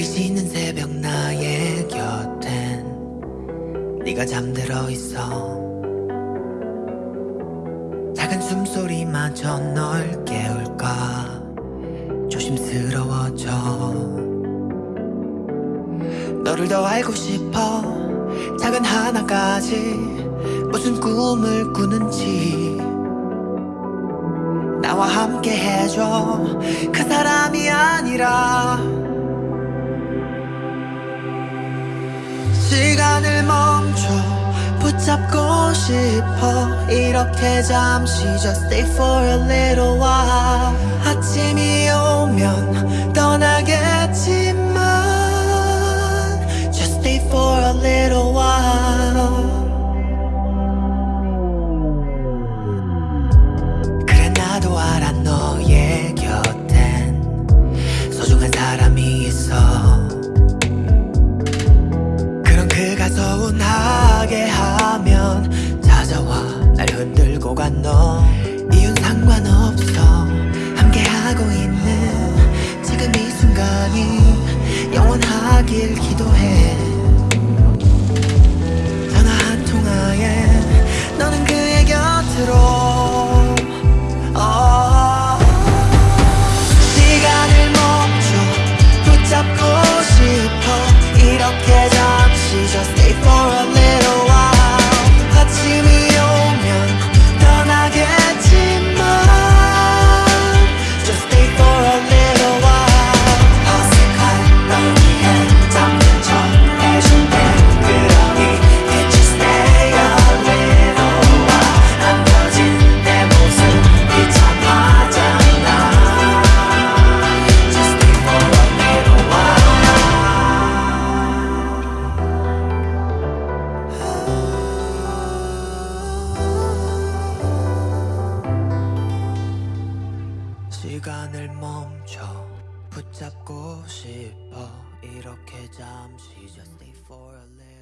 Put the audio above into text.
달이 지는 새벽 나의 곁엔 네가 잠들어 있어. 작은 숨소리마저 널 깨울까? 조심스러워져. 너를 더 알고 싶어. 작은 하나까지 무슨 꿈을 꾸는지. 나와 함께 해줘. 그 사람이 아니라 시간을 멈춰 붙잡고 싶어 이렇게 잠시 just stay for a little while 아침이 오면 떠나겠지만 just stay for a little while 그래 나도 알아 너의 곁엔 소중한 사람이 있어 서운하게 하면 찾아와. 날 흔들고 간 너. 이윤 상관없어. 함께하고 있는 지금 이 순간이 영원하길 기도해 시간을 멈춰 붙잡고 싶어 이렇게 잠시 just stay for a little